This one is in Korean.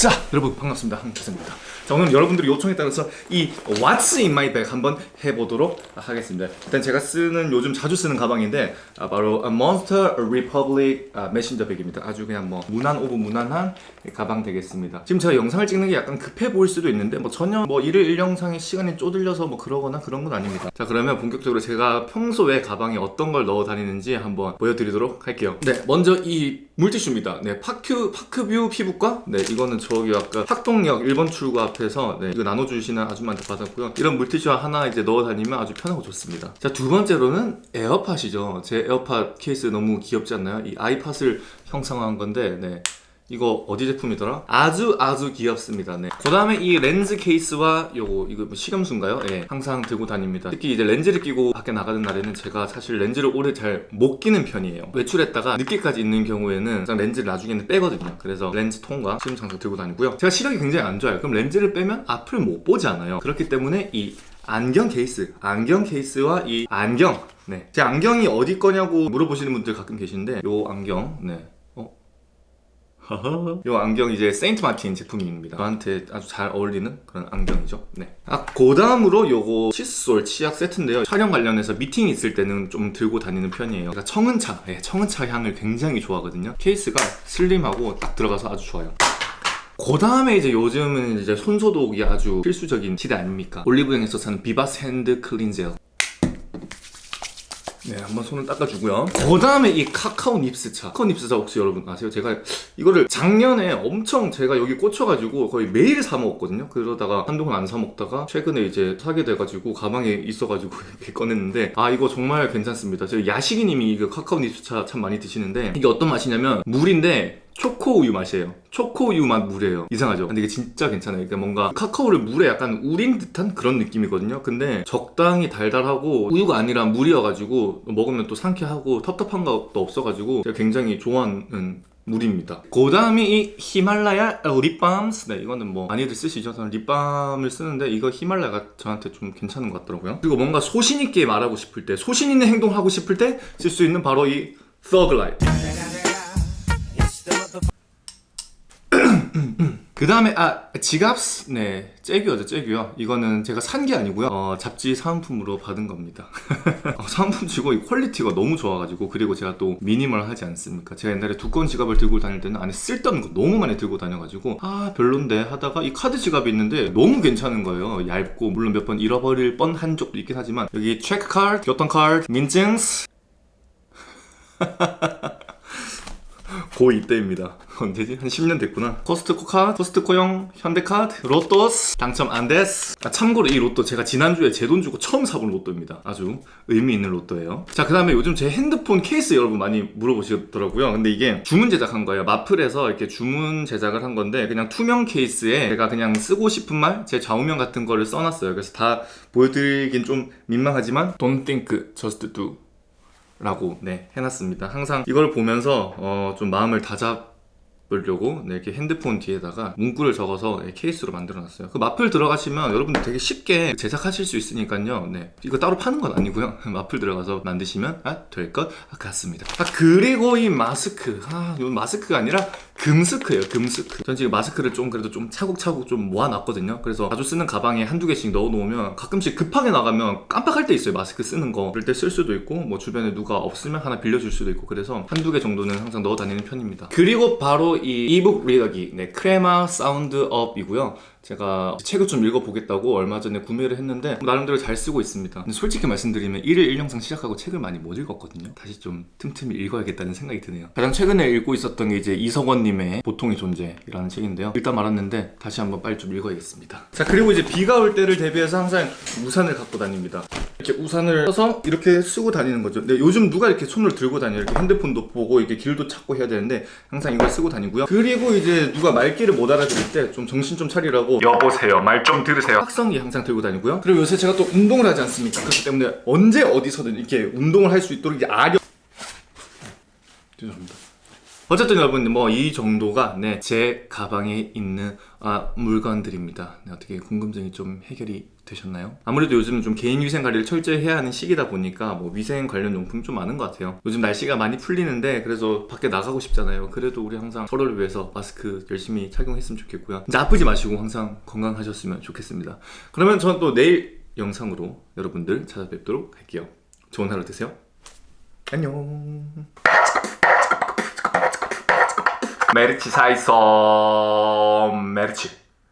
자 여러분 반갑습니다. 한태성입니다. 자 오늘 여러분들이 요청에 따라서 이 What's in my bag 한번 해보도록 하겠습니다. 일단 제가 쓰는 요즘 자주 쓰는 가방인데 아, 바로 Monster Republic 아, 메신저 백입니다. 아주 그냥 뭐 무난 of 무난한 가방 되겠습니다. 지금 제가 영상을 찍는 게 약간 급해 보일 수도 있는데 뭐 전혀 뭐 일일 일영상에 시간이 쪼들려서 뭐 그러거나 그런 건 아닙니다. 자 그러면 본격적으로 제가 평소에 가방에 어떤 걸 넣어 다니는지 한번 보여드리도록 할게요. 네 먼저 이 물티슈입니다. 네 파큐 파크뷰 피부과? 네 이거는 저기 아까 학동역 1번 출구 앞에서 네, 이거 나눠주시는 아줌마한테 받았고요. 이런 물티슈 하나 이제 넣어 다니면 아주 편하고 좋습니다. 자 두 번째로는 에어팟이죠. 제 에어팟 케이스 너무 귀엽지 않나요? 이 아이팟을 형상화한 건데 네. 이거 어디 제품이더라? 아주 아주 귀엽습니다. 네. 그 다음에 이 렌즈 케이스와 요거 이거 뭐 식염수인가요? 예, 항상 들고 다닙니다. 특히 이제 렌즈를 끼고 밖에 나가는 날에는 제가 사실 렌즈를 오래 잘 못 끼는 편이에요. 외출했다가 늦게까지 있는 경우에는 렌즈를 나중에는 빼거든요. 그래서 렌즈 통과 식염수 항상 들고 다니고요. 제가 시력이 굉장히 안 좋아요. 그럼 렌즈를 빼면 앞을 못 보잖아요. 그렇기 때문에 이 안경 케이스, 안경 케이스와 이 안경 네. 제 안경이 어디 거냐고 물어보시는 분들 가끔 계신데 요 안경 네. 이 안경 이제 세인트 마틴 제품입니다. 저한테 아주 잘 어울리는 그런 안경이죠. 네. 아, 그 다음으로 요거 칫솔 치약 세트인데요. 촬영 관련해서 미팅이 있을 때는 좀 들고 다니는 편이에요. 그러니까 청은차. 네, 청은차 향을 굉장히 좋아하거든요. 케이스가 슬림하고 딱 들어가서 아주 좋아요. 그 다음에 이제 요즘은 이제 손소독이 아주 필수적인 시대 아닙니까? 올리브영에서 사는 비바스 핸드 클린젤 네, 한번 손을 닦아주고요. 그 다음에 이 카카오 닙스차. 카카오 닙스차 혹시 여러분 아세요? 제가 이거를 작년에 엄청 제가 여기 꽂혀가지고 거의 매일 사 먹었거든요. 그러다가 한동안 안 사 먹다가 최근에 이제 사게 돼가지고 가방에 있어가지고 이렇게 꺼냈는데 아 이거 정말 괜찮습니다. 저희 야식이님이 이거 카카오 닙스차 참 많이 드시는데 이게 어떤 맛이냐면 물인데 초코 우유 맛이에요. 초코 우유 맛 물이에요. 이상하죠? 근데 이게 진짜 괜찮아요. 그러니까 뭔가 카카오를 물에 약간 우린 듯한 그런 느낌이거든요. 근데 적당히 달달하고 우유가 아니라 물이어가지고 먹으면 또 상쾌하고 텁텁한 것도 없어가지고 제가 굉장히 좋아하는 물입니다. 그 다음이 이 히말라야 립밤 네 이거는 뭐 많이들 쓰시죠? 저는 립밤을 쓰는데 이거 히말라야가 저한테 좀 괜찮은 것 같더라고요. 그리고 뭔가 소신 있게 말하고 싶을 때 소신 있는 행동하고 싶을 때 쓸 수 있는 바로 이 서글라이트 그 다음에 아 지갑 네 잭이어죠 잭이요 이거는 제가 산 게 아니고요. 어, 잡지 사은품으로 받은 겁니다. 어, 사은품 치고 이 퀄리티가 너무 좋아가지고 그리고 제가 또 미니멀 하지 않습니까? 제가 옛날에 두꺼운 지갑을 들고 다닐 때는 안에 쓸데없는 거 너무 많이 들고 다녀가지고 아 별론데 하다가 이 카드 지갑이 있는데 너무 괜찮은 거예요. 얇고 물론 몇 번 잃어버릴 뻔한 적도 있긴 하지만 여기 체크 카드, 교통 카드, 민증스. 고2 때입니다 언제지? 한 10년 됐구나. 코스트코 카드, 코스트코형 현대카드, 로또스. 당첨 안 됐스 아, 참고로 이 로또 제가 지난주에 제 돈 주고 처음 사본 로또입니다. 아주 의미 있는 로또예요. 자 그 다음에 요즘 제 핸드폰 케이스 여러분 많이 물어보시더라고요. 근데 이게 주문 제작한 거예요. 마플에서 이렇게 주문 제작을 한 건데 그냥 투명 케이스에 제가 그냥 쓰고 싶은 말 제 좌우명 같은 거를 써놨어요. 그래서 다 보여드리긴 좀 민망하지만 Don't think, just do 라고 네 해놨습니다. 항상 이걸 보면서 어, 좀 마음을 다잡 보려고 네, 이렇게 핸드폰 뒤에다가 문구를 적어서 네, 케이스로 만들어 놨어요. 그 마플 들어가시면 여러분들 되게 쉽게 제작하실 수 있으니까요. 네, 이거 따로 파는 건 아니고요. 마플 들어가서 만드시면 아, 될 것 같습니다. 아, 그리고 이 마스크. 아, 이 마스크가 아니라 금스크예요 금스크. 전 지금 마스크를 좀 그래도 좀 차곡차곡 좀 모아놨거든요. 그래서 자주 쓰는 가방에 한두 개씩 넣어놓으면 가끔씩 급하게 나가면 깜빡할 때 있어요 마스크 쓰는 거. 그럴 때 쓸 수도 있고 뭐 주변에 누가 없으면 하나 빌려줄 수도 있고 그래서 한두 개 정도는 항상 넣어 다니는 편입니다. 그리고 바로 이 이북 리더기 네, 크레마 사운드업이고요. 제가 책을 좀 읽어보겠다고 얼마 전에 구매를 했는데 뭐 나름대로 잘 쓰고 있습니다. 솔직히 말씀드리면 1일 1영상 시작하고 책을 많이 못 읽었거든요. 다시 좀 틈틈이 읽어야겠다는 생각이 드네요. 가장 최근에 읽고 있었던 게 이제 이성원님의 보통의 존재라는 책인데요. 일단 말았는데 다시 한번 빨리 좀 읽어야겠습니다. 자 그리고 이제 비가 올 때를 대비해서 항상 우산을 갖고 다닙니다 이렇게 우산을 써서 이렇게 쓰고 다니는 거죠. 근데 요즘 누가 이렇게 손을 들고 다녀요? 이렇게 핸드폰도 보고 이렇게 길도 찾고 해야 되는데 항상 이걸 쓰고 다니고요. 그리고 이제 누가 말귀를 못 알아들을 때 좀 정신 좀 차리라고 여보세요. 말 좀 들으세요. 확성기 항상 들고 다니고요. 그리고 요새 제가 또 운동을 하지 않습니까? 그렇기 때문에 언제 어디서든 이렇게 운동을 할 수 있도록 이제 아령 죄송합니다 어쨌든 여러분 뭐 이 정도가 네, 제 가방에 있는 아, 물건들입니다. 네, 어떻게 궁금증이 좀 해결이 되셨나요? 아무래도 요즘 좀 개인 위생 관리를 철저히 해야 하는 시기다 보니까 뭐 위생 관련 용품이 좀 많은 것 같아요. 요즘 날씨가 많이 풀리는데 그래서 밖에 나가고 싶잖아요. 그래도 우리 항상 서로를 위해서 마스크 열심히 착용했으면 좋겠고요. 이제 아프지 마시고 항상 건강하셨으면 좋겠습니다. 그러면 전또 내일 영상으로 여러분들 찾아뵙도록 할게요. 좋은 하루 되세요. 안녕. 메르치 사이섬. 메르치